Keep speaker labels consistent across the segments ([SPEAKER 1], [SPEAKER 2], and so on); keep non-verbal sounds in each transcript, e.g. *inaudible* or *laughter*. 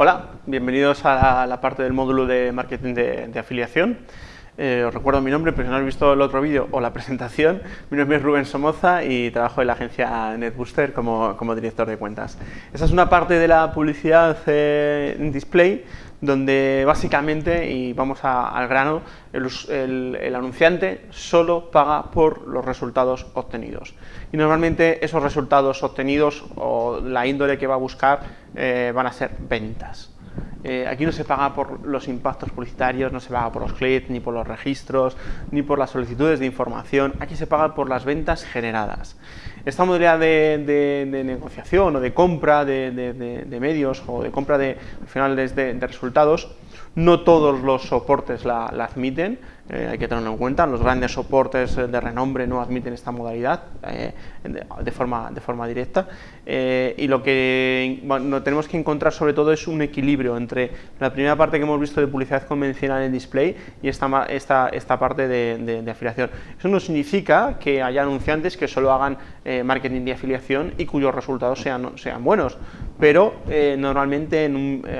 [SPEAKER 1] Hola, bienvenidos a la parte del módulo de marketing de, afiliación. Eh, os recuerdo mi nombre, pero si no habéis visto el otro vídeo o la *laughs* presentación, mi nombre es Rubén Somoza y trabajo en la agencia NetBooster como, director de cuentas. Esa es una parte de la publicidad eh, en display donde básicamente, y vamos al grano, el, anunciante solo paga por los resultados obtenidos. Y normalmente esos resultados obtenidos o la índole que va a buscar eh, van a ser ventas. Eh, aquí no se paga por los impactos publicitarios, no se paga por los clics, ni por los registros, ni por las solicitudes de información, aquí se paga por las ventas generadas. Esta modalidad de, negociación o de compra de, medios o de compra de, finales de resultados no todos los soportes la, admiten, eh, hay que tenerlo en cuenta, los grandes soportes de renombre no admiten esta modalidad eh, de, forma, directa. Eh, y lo que tenemos que encontrar sobre todo es un equilibrio entre la primera parte que hemos visto de publicidad convencional en display y esta, parte de, afiliación. Eso no significa que haya anunciantes que solo hagan marketing de afiliación y cuyos resultados sean buenos, pero normalmente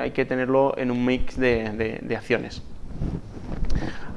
[SPEAKER 1] hay que tenerlo en un mix de acciones.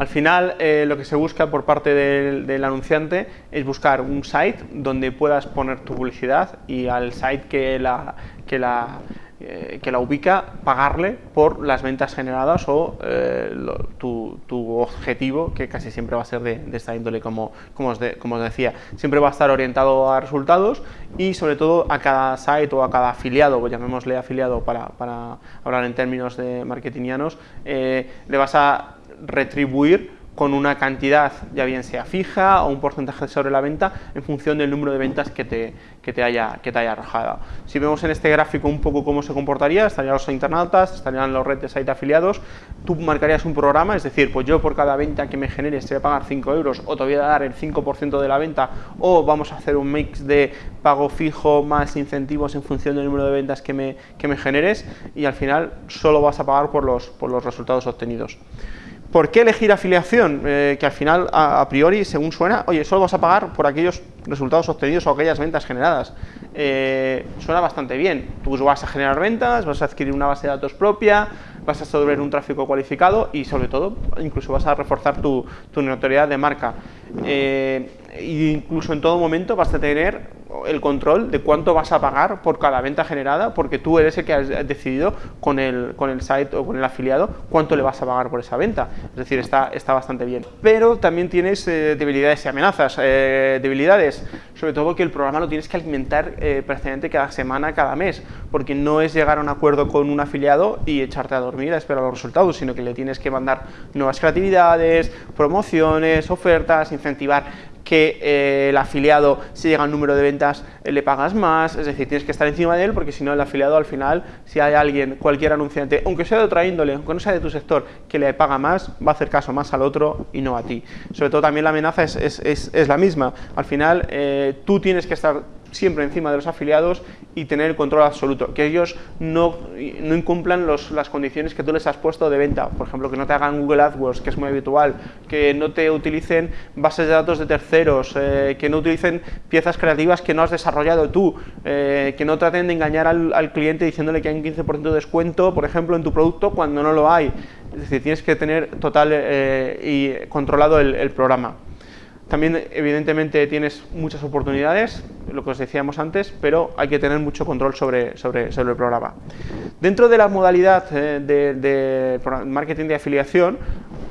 [SPEAKER 1] Al final, eh, lo que se busca por parte del, anunciante es buscar un site donde puedas poner tu publicidad y al site que la, que la, eh, que la ubica, pagarle por las ventas generadas o eh, tu, objetivo, que casi siempre va a ser de, esta índole, como, como, os como, os decía. Siempre va a estar orientado a resultados y sobre todo a cada site o a cada afiliado, llamémosle afiliado para, para hablar en términos de marketingianos, eh, le vas a retribuir con una cantidad, ya bien sea fija o un porcentaje sobre la venta, en función del número de ventas que te, que te, haya, que te haya arrojado. Si vemos en este gráfico un poco cómo se comportaría, estarían los internautas, estarían los redes site afiliados, tú marcarías un programa, es decir, pues yo por cada venta que me genere te voy a pagar 5 euros, o te voy a dar el 5% de la venta, o vamos a hacer un mix de pago fijo más incentivos en función del número de ventas que me, que me generes, y al final solo vas a pagar por los, por los resultados obtenidos. ¿Por qué elegir afiliación? Eh, que al final, a, priori, según suena, oye, solo vas a pagar por aquellos resultados obtenidos o aquellas ventas generadas. Eh, suena bastante bien. Tú vas a generar ventas, vas a adquirir una base de datos propia, vas a sobre un tráfico cualificado y, sobre todo, incluso vas a reforzar tu, notoriedad de marca. Eh, incluso en todo momento vas a tener el control de cuánto vas a pagar por cada venta generada, porque tú eres el que has decidido con el, con el site o con el afiliado cuánto le vas a pagar por esa venta. Es decir, está, está bastante bien. Pero también tienes eh, debilidades y amenazas. Eh, debilidades, sobre todo que el programa lo tienes que alimentar eh, cada semana, cada mes, porque no es llegar a un acuerdo con un afiliado y echarte a dormir a esperar los resultados, sino que le tienes que mandar nuevas creatividades, promociones, ofertas, incentivar que eh, el afiliado, si llega al número de ventas, eh, le pagas más, es decir, tienes que estar encima de él porque si no el afiliado al final, si hay alguien, cualquier anunciante, aunque sea de otra índole, aunque no sea de tu sector, que le paga más, va a hacer caso más al otro y no a ti. Sobre todo también la amenaza es, es, es, la misma, al final eh, tú tienes que estar siempre encima de los afiliados y tener el control absoluto, que ellos no, no incumplan los, las condiciones que tú les has puesto de venta, por ejemplo, que no te hagan Google AdWords, que es muy habitual, que no te utilicen bases de datos de terceros, eh, que no utilicen piezas creativas que no has desarrollado tú, eh, que no traten de engañar al, cliente diciéndole que hay un 15% de descuento, por ejemplo, en tu producto cuando no lo hay. Es decir, tienes que tener total eh, y controlado el programa. También, evidentemente, tienes muchas oportunidades, lo que os decíamos antes, pero hay que tener mucho control sobre, sobre, sobre el programa. Dentro de la modalidad eh, de, marketing de afiliación,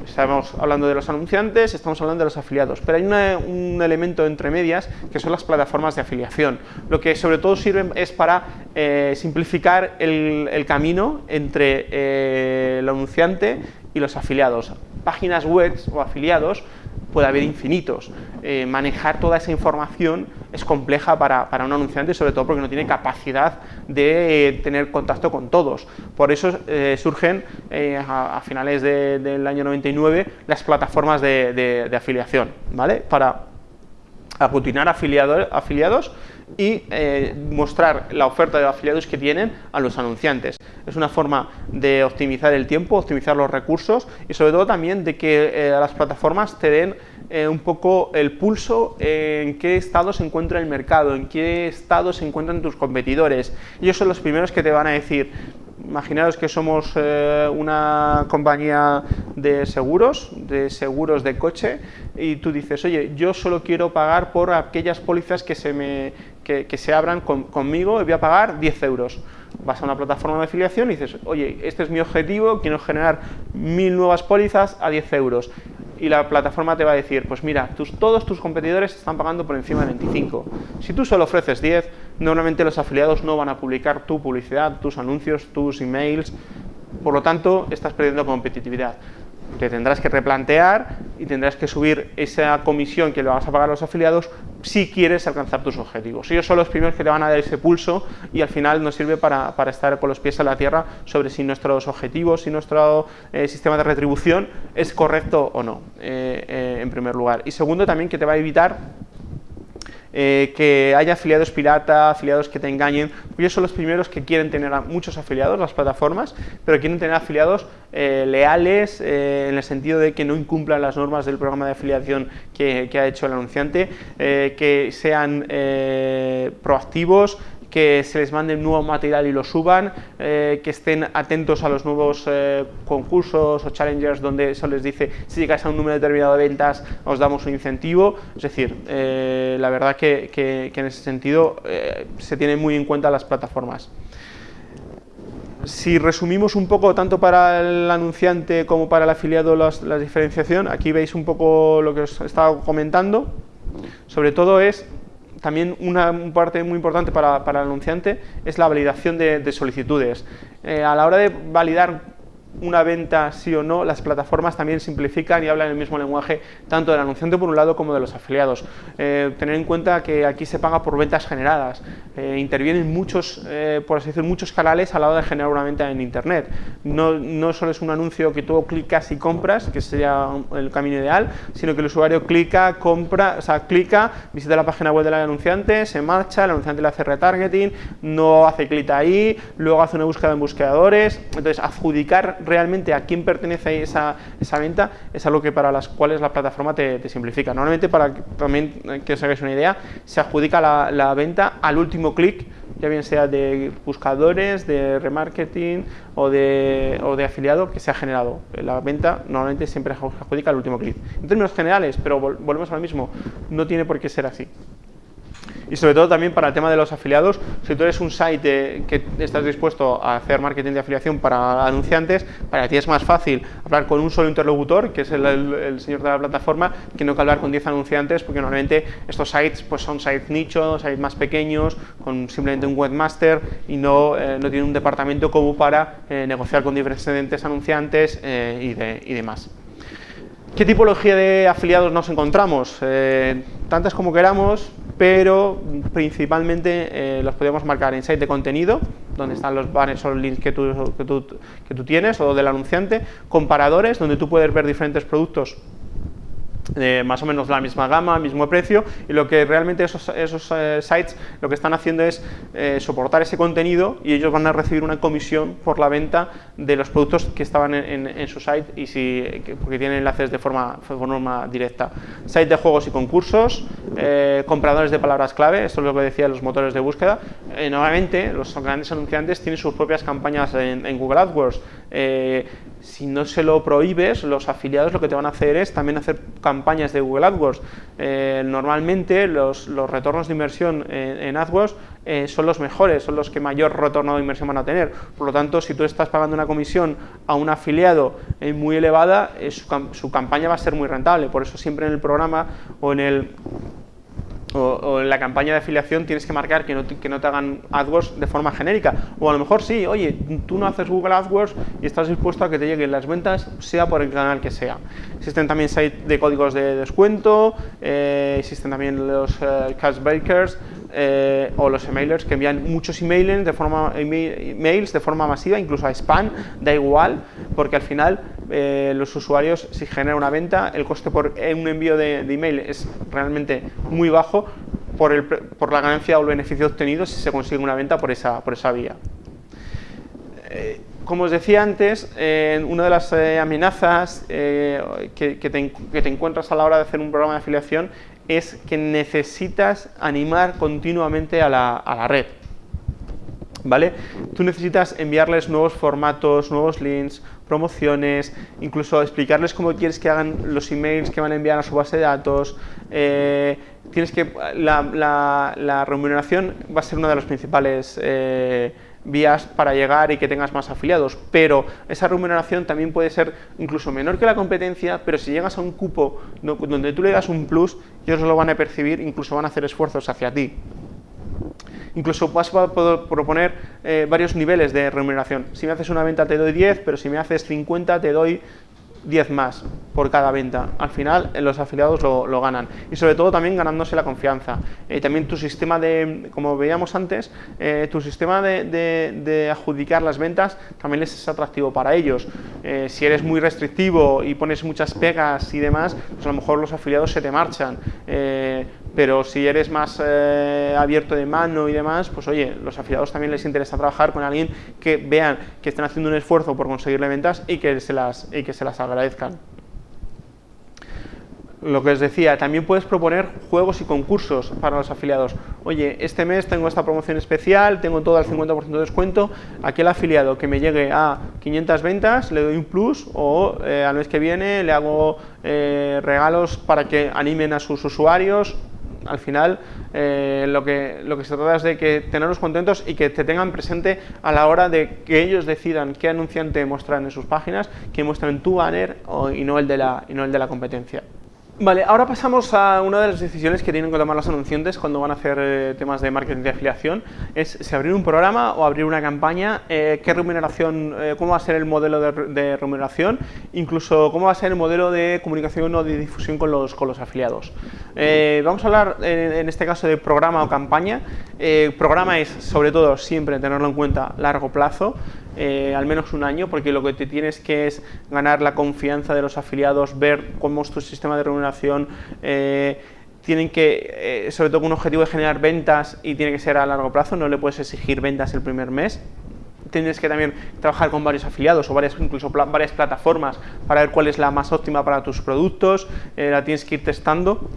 [SPEAKER 1] estamos hablando de los anunciantes, estamos hablando de los afiliados, pero hay un elemento entre medias que son las plataformas de afiliación. Lo que sobre todo sirven es para eh, simplificar el, camino entre eh, el anunciante y los afiliados. Páginas web o afiliados puede haber infinitos. Eh, manejar toda esa información es compleja para, un anunciante, sobre todo porque no tiene capacidad de eh, tener contacto con todos. Por eso eh, surgen a, finales del año 99 las plataformas de, afiliación, ¿vale? Para aglutinar afiliados y mostrar la oferta de afiliados que tienen a los anunciantes. Es una forma de optimizar el tiempo, optimizar los recursos y sobre todo también de que las plataformas te den eh, un poco el pulso en qué estado se encuentra el mercado, en qué estado se encuentran tus competidores. Ellos son los primeros que te van a decir Imaginaos que somos eh, una compañía de seguros, de seguros de coche, y tú dices, oye, yo solo quiero pagar por aquellas pólizas que se, me, que, se abran conmigo y voy a pagar 10 euros. Vas a una plataforma de afiliación y dices, oye, este es mi objetivo, quiero generar mil nuevas pólizas a 10 euros y la plataforma te va a decir, pues mira, tus, todos tus competidores están pagando por encima de 25. Si tú solo ofreces 10, normalmente los afiliados no van a publicar tu publicidad, tus anuncios, tus emails, por lo tanto estás perdiendo competitividad te tendrás que replantear y tendrás que subir esa comisión que le vas a pagar a los afiliados si quieres alcanzar tus objetivos. Ellos son los primeros que te van a dar ese pulso y al final nos sirve para, estar con los pies en la tierra sobre si nuestros objetivos, si nuestro eh, sistema de retribución es correcto o no, eh, eh, en primer lugar. Y segundo, también que te va a evitar eh, que haya afiliados pirata, afiliados que te engañen, ellos son los primeros que quieren tener muchos afiliados, las plataformas, pero quieren tener afiliados eh, leales eh, en el sentido de que no incumplan las normas del programa de afiliación que ha hecho el anunciante, que sean proactivos, que se les mande nuevo material y lo suban, eh, que estén atentos a los nuevos eh, concursos o challengers donde eso les dice si llegáis a un número determinado de ventas os damos un incentivo, es decir, eh, la verdad que, en ese sentido se tienen muy en cuenta las plataformas. Si resumimos un poco, tanto para el anunciante como para el afiliado, la diferenciación, aquí veis un poco lo que os he estado comentando, sobre todo es también una parte muy importante para, el anunciante es la validación de, solicitudes. Eh, a la hora de validar una venta sí o no, las plataformas también simplifican y hablan el mismo lenguaje tanto del anunciante por un lado como de los afiliados. Eh, tener en cuenta que aquí se paga por ventas generadas, eh, intervienen muchos, eh, por así decir, muchos canales a la hora de generar una venta en internet. No, no solo es un anuncio que tú clicas y compras, que sería el camino ideal, sino que el usuario clica, compra, o sea, clica, visita la página web del anunciante, se marcha, el anunciante le hace retargeting, no hace clic ahí, luego hace una búsqueda en buscadores, entonces adjudicar realmente a quién pertenece esa, esa venta es algo que para las cuales la plataforma te, simplifica. Normalmente, para que, también que os hagáis una idea, se adjudica la, la venta al último clic, ya bien sea de buscadores, de remarketing o de, o de afiliado que se ha generado. La venta normalmente siempre se adjudica al último clic. En términos generales, pero volvemos al mismo, no tiene por qué ser así y sobre todo también para el tema de los afiliados, si tú eres un site que estás dispuesto a hacer marketing de afiliación para anunciantes, para ti es más fácil hablar con un solo interlocutor, que es el, señor de la plataforma, que no que hablar con 10 anunciantes, porque normalmente estos sites pues son sites nichos, sites más pequeños, con simplemente un webmaster y no, eh, no tienen un departamento como para eh, negociar con diferentes anunciantes eh, y, de, y demás. ¿Qué tipología de afiliados nos encontramos? tantas como queramos, pero principalmente eh, los podemos marcar en site de contenido, donde están los banners o links que tú, que tú, que tú tienes o del anunciante, comparadores, donde tú puedes ver diferentes productos más o menos la misma gama, mismo precio, y lo que realmente esos, esos eh, sites lo que están haciendo es eh, soportar ese contenido y ellos van a recibir una comisión por la venta de los productos que estaban en, su site y si, porque tienen enlaces de forma, forma directa. Site de juegos y concursos, eh, compradores de palabras clave, esto es lo que decían los motores de búsqueda. nuevamente, los grandes anunciantes tienen sus propias campañas en, en Google AdWords si no se lo prohíbes, los afiliados lo que te van a hacer es también hacer campañas de Google AdWords. Eh, normalmente los, retornos de inversión en, AdWords eh, son los mejores, son los que mayor retorno de inversión van a tener. Por lo tanto, si tú estás pagando una comisión a un afiliado eh, muy elevada, su campaña va a ser muy rentable. Por eso siempre en el programa o en el o, en la campaña de afiliación tienes que marcar que no, te, que no te hagan AdWords de forma genérica. O a lo mejor sí, oye, tú no haces Google AdWords y estás dispuesto a que te lleguen las ventas, sea por el canal que sea. Existen también sites de códigos de descuento, eh, existen también los eh, cashbreakers, eh, o los emailers que envían muchos emails de forma, emails de forma masiva, incluso a spam, da igual, porque al final eh, los usuarios, si generan una venta, el coste por un envío de, email es realmente muy bajo por, el, por, la ganancia o el beneficio obtenido si se consigue una venta por esa, por esa vía. Eh, como os decía antes, una de las amenazas que, que, te, encuentras a la hora de hacer un programa de afiliación es que necesitas animar continuamente a la, red. ¿Vale? Tú necesitas enviarles nuevos formatos, nuevos links, promociones, incluso explicarles cómo quieres que hagan los emails que van a enviar a su base de datos. Eh, tienes que la, remuneración va a ser una de las principales eh, vías para llegar y que tengas más afiliados, pero esa remuneración también puede ser incluso menor que la competencia, pero si llegas a un cupo donde tú le das un plus, ellos lo van a percibir, incluso van a hacer esfuerzos hacia ti. Incluso vas a proponer eh, varios niveles de remuneración. Si me haces una venta te doy 10, pero si me haces 50 te doy 10 más por cada venta. Al final los afiliados lo, ganan y sobre todo también ganándose la confianza. Eh, también tu sistema de, como veíamos antes, eh, tu sistema de, adjudicar las ventas también es atractivo para ellos. si eres muy restrictivo y pones muchas pegas y demás, pues a lo mejor los afiliados se te marchan pero si eres más eh, abierto de mano y demás, pues oye, los afiliados también les interesa trabajar con alguien que vean que están haciendo un esfuerzo por conseguirle ventas y que se las, y que se las agradezcan. Lo que os decía, también puedes proponer juegos y concursos para los afiliados. Oye, este mes tengo esta promoción especial, tengo todo al 50% de descuento, aquel afiliado que me llegue a 500 ventas le doy un plus o eh, al mes que viene le hago eh, regalos para que animen a sus usuarios al final eh, lo, que, lo que se trata es de que tenerlos contentos y que te tengan presente a la hora de que ellos decidan qué anunciante mostrar en sus páginas, que muestran tu banner y, no el de la, y no el de la competencia. Vale, ahora pasamos a una de las decisiones que tienen que tomar los anunciantes cuando van a hacer eh, temas de marketing de afiliación, es si abrir un programa o abrir una campaña, eh, qué remuneración, eh, cómo va a ser el modelo de, remuneración, incluso cómo va a ser el modelo de comunicación o de difusión con los, con los afiliados. vamos a hablar en este caso de programa o campaña. programa es sobre todo siempre tenerlo en cuenta largo plazo, eh, al menos un año, porque lo que te tienes que es ganar la confianza de los afiliados, ver cómo es tu sistema de remuneración, eh, tienen que, eh, sobre todo un objetivo de generar ventas y tiene que ser a largo plazo, no le puedes exigir ventas el primer mes, tienes que también trabajar con varios afiliados o varias, incluso varias plataformas para ver cuál es la más óptima para tus productos, la tienes que ir testando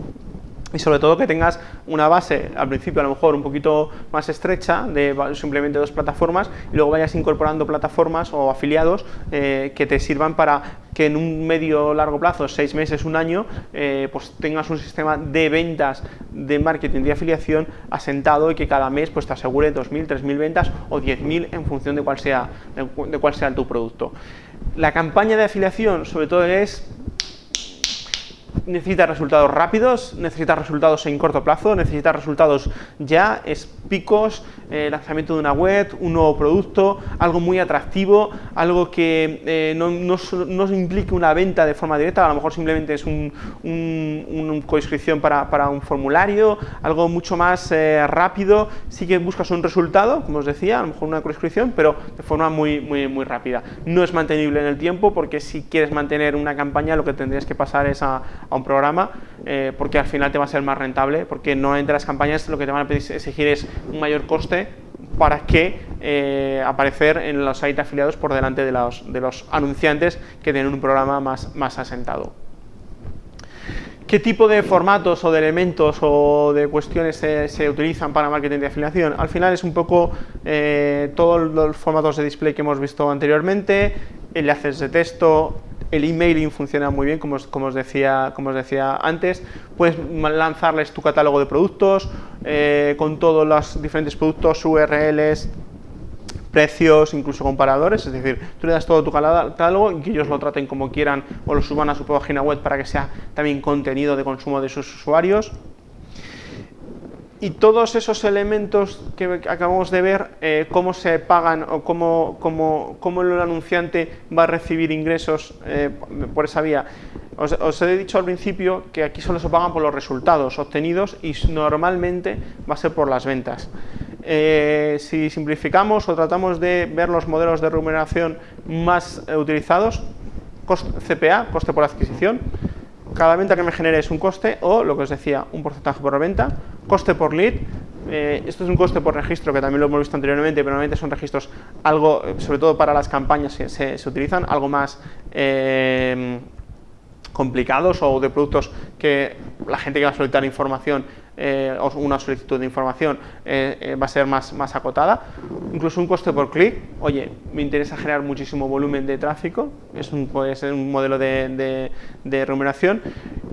[SPEAKER 1] y sobre todo que tengas una base al principio a lo mejor un poquito más estrecha de simplemente dos plataformas y luego vayas incorporando plataformas o afiliados eh, que te sirvan para que en un medio largo plazo, seis meses, un año, eh, pues tengas un sistema de ventas de marketing de afiliación asentado y que cada mes pues te asegure 2.000, 3.000 ventas o 10.000 en función de cuál, sea, de cuál sea tu producto. La campaña de afiliación sobre todo es necesita resultados rápidos, necesita resultados en corto plazo, necesita resultados ya, es picos, eh, lanzamiento de una web, un nuevo producto, algo muy atractivo, algo que eh, no, no, implique una venta de forma directa, a lo mejor simplemente es un, un, coinscripción para, para, un formulario, algo mucho más eh, rápido, sí que buscas un resultado, como os decía, a lo mejor una coinscripción, pero de forma muy, muy, muy rápida. No es mantenible en el tiempo porque si quieres mantener una campaña lo que tendrías que pasar es a, a un programa eh, porque al final te va a ser más rentable, porque no entre las campañas lo que te van a exigir es un mayor coste para que eh, aparecer en los sites afiliados por delante de los, de los anunciantes que tienen un programa más, más asentado. ¿Qué tipo de formatos o de elementos o de cuestiones se, utilizan para marketing de afiliación? Al final es un poco eh, todos los formatos de display que hemos visto anteriormente, enlaces de texto, el emailing funciona muy bien, como os, decía, antes. Puedes lanzarles tu catálogo de productos eh, con todos los diferentes productos, URLs, precios, incluso comparadores, es decir, tú le das todo tu catálogo y que ellos lo traten como quieran o lo suban a su página web para que sea también contenido de consumo de sus usuarios y todos esos elementos que acabamos de ver, eh, cómo se pagan o cómo, cómo, el anunciante va a recibir ingresos eh, por esa vía. Os, he dicho al principio que aquí solo se pagan por los resultados obtenidos y normalmente va a ser por las ventas. Eh, si simplificamos o tratamos de ver los modelos de remuneración más utilizados, CPA, coste por adquisición, cada venta que me genere es un coste o, lo que os decía, un porcentaje por venta, coste por lead, eh, esto es un coste por registro que también lo hemos visto anteriormente, pero normalmente son registros algo, sobre todo para las campañas que se, utilizan, algo más eh, complicados o de productos que la gente que va a solicitar información eh, una solicitud de información eh, va a ser más, más acotada. Incluso un coste por clic, oye, me interesa generar muchísimo volumen de tráfico, es un, puede ser un modelo de, de remuneración.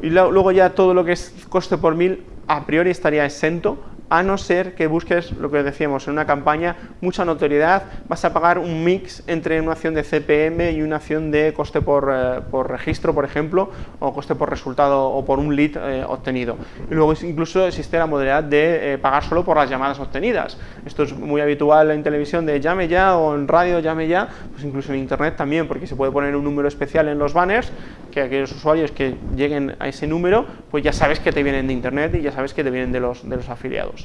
[SPEAKER 1] Y luego ya todo lo que es coste por mil a priori estaría exento a no ser que busques, lo que decíamos, en una campaña, mucha notoriedad, vas a pagar un mix entre una acción de CPM y una acción de coste por, eh, registro, por ejemplo, o coste por resultado o por un lead eh, obtenido. Y luego incluso existe la modalidad de eh, pagar solo por las llamadas obtenidas. Esto es muy habitual en televisión de llame ya o en radio llame ya, pues incluso en internet también, porque se puede poner un número especial en los banners, que aquellos usuarios que lleguen a ese número, pues ya sabes que te vienen de internet y ya sabes que te vienen de los, de los afiliados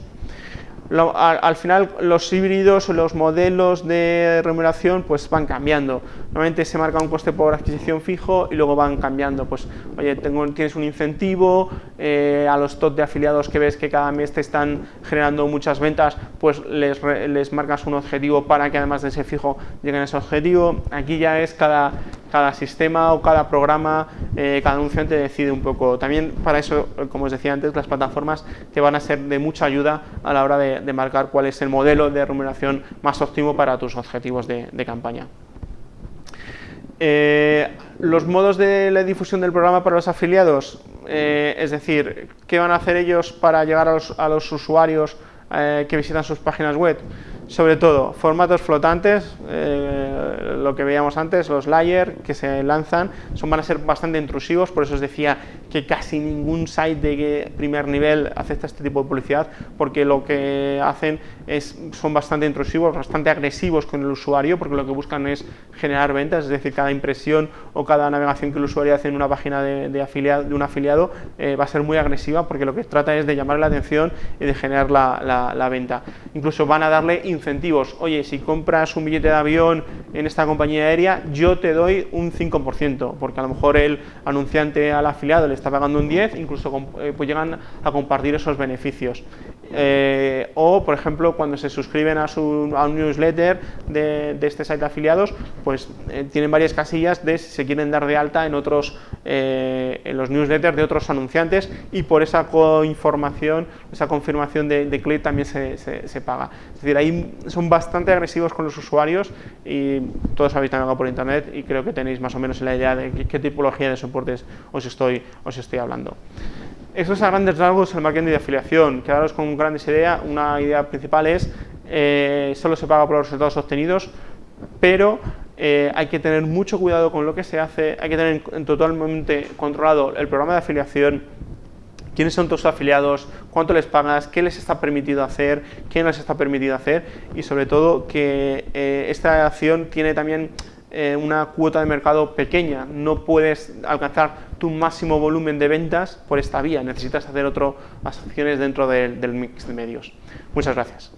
[SPEAKER 1] al, final los híbridos o los modelos de remuneración pues van cambiando. Normalmente se marca un coste por adquisición fijo y luego van cambiando. Pues, oye, tienes un incentivo, eh, a los top de afiliados que ves que cada mes te están generando muchas ventas, pues les, les marcas un objetivo para que además de ese fijo lleguen a ese objetivo. Aquí ya es cada, cada sistema o cada programa, eh, cada anunciante decide un poco. También para eso, como os decía antes, las plataformas te van a ser de mucha ayuda a la hora de, marcar cuál es el modelo de remuneración más óptimo para tus objetivos de, campaña. Eh, los modos de la difusión del programa para los afiliados, eh, es decir, ¿qué van a hacer ellos para llegar a los usuarios que visitan sus páginas web? Sobre todo, formatos flotantes, eh, lo que veíamos antes, los layer que se lanzan, son, van a ser bastante intrusivos, por eso os decía que casi ningún site de primer nivel acepta este tipo de publicidad, porque lo que hacen es, son bastante intrusivos, bastante agresivos con el usuario, porque lo que buscan es generar ventas, es decir, cada impresión o cada navegación que el usuario hace en una página de, afiliado, de un afiliado eh, va a ser muy agresiva, porque lo que trata es de llamar la atención y de generar la, la venta. Incluso van a darle incentivos. Oye, si compras un billete de avión en esta compañía aérea, yo te doy un 5%, porque a lo mejor el anunciante al afiliado le está pagando un 10, incluso eh, pues llegan a compartir esos beneficios. Eh, o, por ejemplo, cuando se suscriben a, su, un newsletter de, este site de afiliados, pues eh, tienen varias casillas de si se quieren dar de alta en otros, en los newsletters de otros anunciantes y por esa información, esa confirmación de, de también se, se paga. Es decir, son bastante agresivos con los usuarios y todos habéis navegado por internet y creo que tenéis más o menos la idea de qué, tipología de soportes os estoy, os estoy hablando. Eso es a grandes rasgos el marketing de afiliación. Quedaros con grandes ideas. Una idea principal es eh, solo se paga por los resultados obtenidos, pero eh, hay que tener mucho cuidado con lo que se hace, hay que tener totalmente controlado el programa de afiliación quiénes son tus afiliados, cuánto les pagas, qué les está permitido hacer, quién les está permitido hacer y sobre todo que eh, esta acción tiene también eh, una cuota de mercado pequeña, no puedes alcanzar tu máximo volumen de ventas por esta vía, necesitas hacer otras acciones dentro del mix de medios. Muchas gracias.